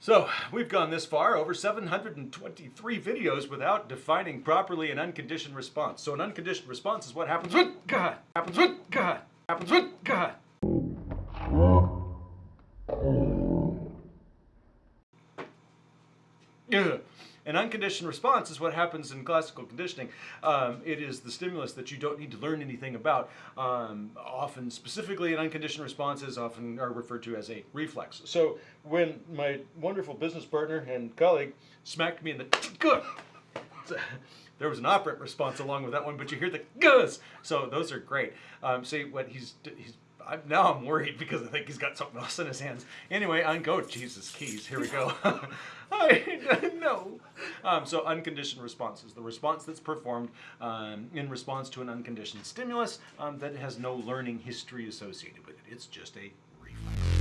So we've gone this far, over 723 videos without defining properly an unconditioned response. So an unconditioned response is what happens when God, happens when God, happens when God. An unconditioned response is what happens in classical conditioning. Um, it is the stimulus that you don't need to learn anything about. Um, often, specifically, an unconditioned response is often are referred to as a reflex. So, when my wonderful business partner and colleague smacked me in the good, there was an operant response along with that one, but you hear the guzz. So those are great. Um, see what he's he's. I'm, now I'm worried because I think he's got something else in his hands. Anyway, uncode Jesus keys. Here we go. I know. Um, so unconditioned response is the response that's performed um, in response to an unconditioned stimulus um, that has no learning history associated with it. It's just a reflex.